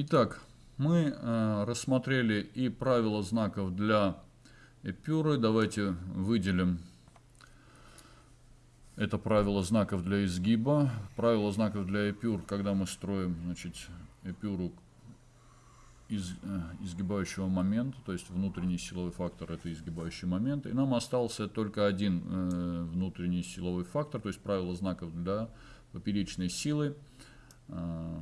Итак, мы э, рассмотрели и правила знаков для эпюры. Давайте выделим это правило знаков для изгиба. Правило знаков для эпюр, когда мы строим значит, эпюру из, э, изгибающего момента, то есть внутренний силовой фактор это изгибающий момент. И нам остался только один э, внутренний силовой фактор, то есть правило знаков для поперечной силы. Э,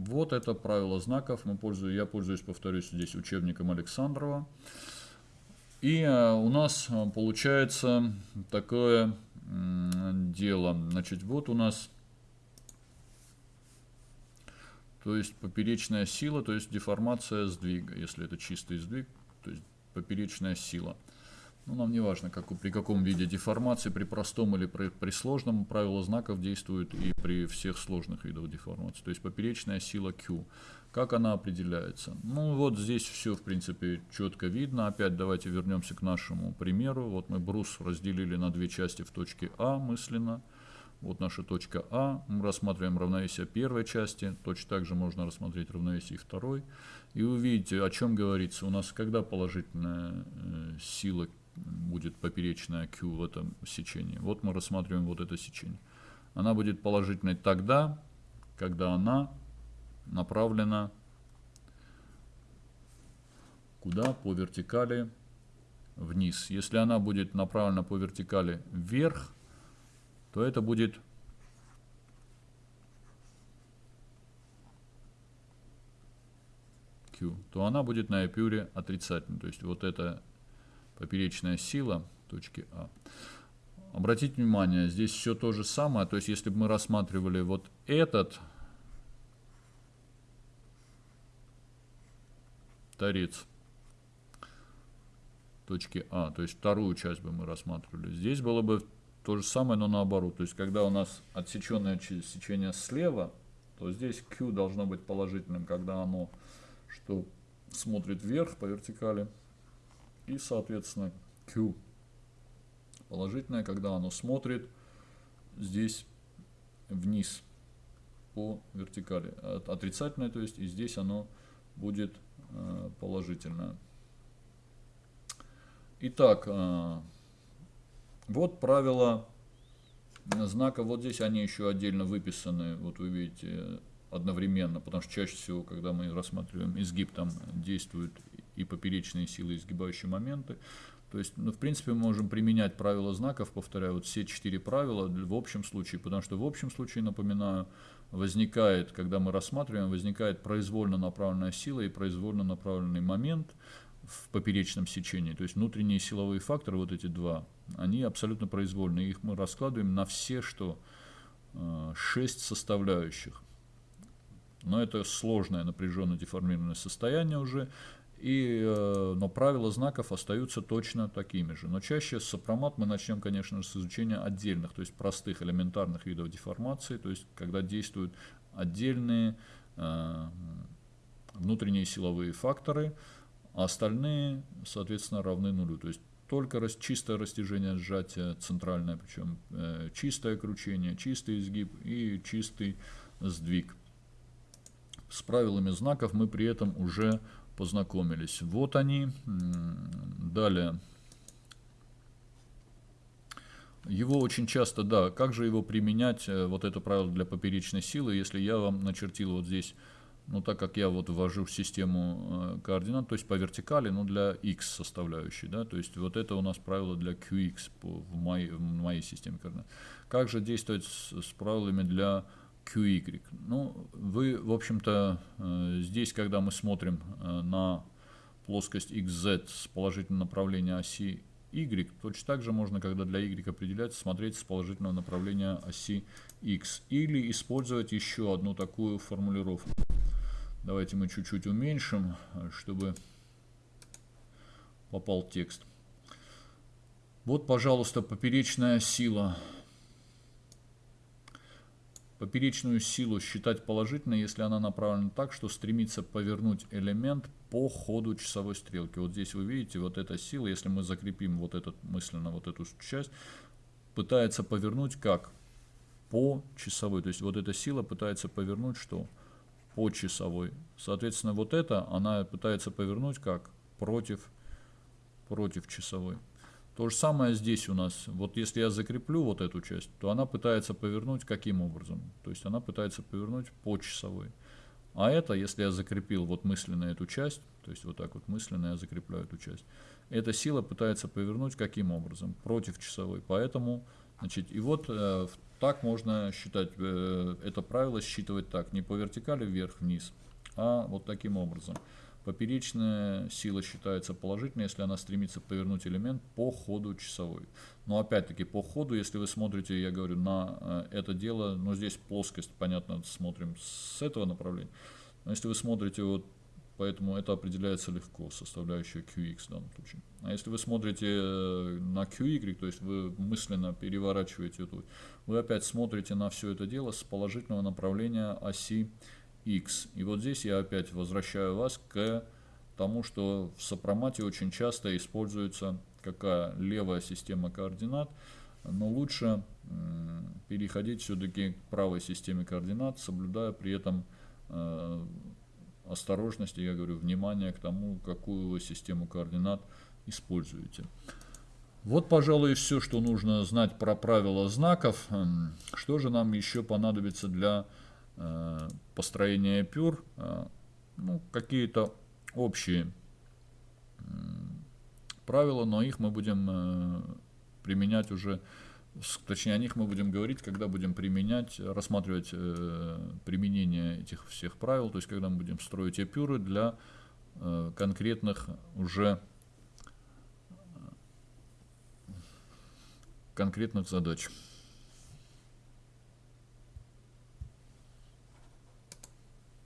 вот это правило знаков. Мы пользуем, я пользуюсь, повторюсь, здесь учебником Александрова. И э, у нас э, получается такое дело. Значит, вот у нас, то есть поперечная сила, то есть деформация сдвига, если это чистый сдвиг, то есть поперечная сила. Ну, нам не важно, как, при каком виде деформации, при простом или при, при сложном, правило знаков действует и при всех сложных видах деформации. То есть поперечная сила Q. Как она определяется? Ну, вот здесь все, в принципе, четко видно. Опять давайте вернемся к нашему примеру. Вот мы брус разделили на две части в точке А мысленно. Вот наша точка А. Мы рассматриваем равновесие первой части. Точно так же можно рассмотреть равновесие второй. И увидите, о чем говорится. У нас когда положительная э, сила будет поперечная Q в этом сечении. Вот мы рассматриваем вот это сечение. Она будет положительной тогда, когда она направлена куда? По вертикали вниз. Если она будет направлена по вертикали вверх, то это будет Q, то она будет на эпюре отрицательной. То есть вот это поперечная сила точки А. Обратите внимание, здесь все то же самое. То есть, если бы мы рассматривали вот этот торец точки А, то есть вторую часть бы мы рассматривали. Здесь было бы то же самое, но наоборот. То есть, когда у нас отсеченное сечение слева, то здесь Q должно быть положительным, когда оно что смотрит вверх по вертикали и, соответственно, Q положительное, когда оно смотрит здесь вниз по вертикали. Отрицательное, то есть, и здесь оно будет э, положительное. Итак, э, вот правила знака. Вот здесь они еще отдельно выписаны. Вот вы видите одновременно, потому что чаще всего, когда мы рассматриваем изгиб, там действуют и поперечные силы, изгибающие моменты. То есть, ну, в принципе, мы можем применять правила знаков, повторяю, вот все четыре правила в общем случае, потому что в общем случае, напоминаю, возникает, когда мы рассматриваем, возникает произвольно направленная сила и произвольно направленный момент в поперечном сечении. То есть внутренние силовые факторы, вот эти два, они абсолютно произвольные. Их мы раскладываем на все, что э, шесть составляющих. Но это сложное напряженно деформированное состояние уже. И, э, но правила знаков остаются точно такими же. Но чаще сопромат мы начнем, конечно, с изучения отдельных, то есть простых элементарных видов деформации, то есть когда действуют отдельные э, внутренние силовые факторы, а остальные, соответственно, равны нулю. То есть только чистое растяжение сжатия центральное, причем э, чистое кручение, чистый изгиб и чистый сдвиг. С правилами знаков мы при этом уже познакомились. Вот они. Далее. Его очень часто, да, как же его применять, э, вот это правило для поперечной силы, если я вам начертил вот здесь, ну так как я вот ввожу в систему э, координат, то есть по вертикали, но для x составляющей, да, то есть вот это у нас правило для qx по, в, моей, в моей системе координат. Как же действовать с, с правилами для QY. Ну, вы, в общем-то, э, здесь, когда мы смотрим э, на плоскость XZ с положительного направления оси Y, точно так же можно, когда для Y определяется, смотреть с положительного направления оси X. Или использовать еще одну такую формулировку. Давайте мы чуть-чуть уменьшим, чтобы попал текст. Вот, пожалуйста, поперечная сила Поперечную силу считать положительной, если она направлена так, что стремится повернуть элемент по ходу часовой стрелки. Вот здесь вы видите, вот эта сила, если мы закрепим вот этот мысленно вот эту часть, пытается повернуть как? По часовой. То есть вот эта сила пытается повернуть что? по часовой. Соответственно, вот это она пытается повернуть как против, против часовой. То же самое здесь у нас. Вот если я закреплю вот эту часть, то она пытается повернуть каким образом? То есть она пытается повернуть по часовой. А это, если я закрепил вот мысленно эту часть, то есть вот так вот мысленно я закрепляю эту часть, эта сила пытается повернуть каким образом? Против часовой. Поэтому, значит, и вот э, так можно считать, э, это правило считывать так, не по вертикали вверх-вниз, а вот таким образом. Поперечная сила считается положительной, если она стремится повернуть элемент по ходу часовой. Но опять-таки по ходу, если вы смотрите, я говорю, на э, это дело, ну здесь плоскость, понятно, смотрим с этого направления. Но если вы смотрите вот поэтому это определяется легко, составляющая QX в данном случае. А если вы смотрите э, на QY, то есть вы мысленно переворачиваете эту, вы опять смотрите на все это дело с положительного направления оси X. И вот здесь я опять возвращаю вас к тому, что в сопромате очень часто используется какая левая система координат, но лучше переходить все-таки к правой системе координат, соблюдая при этом э, осторожности, я говорю, внимание к тому, какую вы систему координат используете. Вот, пожалуй, все, что нужно знать про правила знаков. Эм, что же нам еще понадобится для построения пюр? Э, ну, какие-то общие правила, но их мы будем э, применять уже точнее о них мы будем говорить, когда будем применять, рассматривать э, применение этих всех правил, то есть когда мы будем строить эпюры для э, конкретных уже конкретных задач.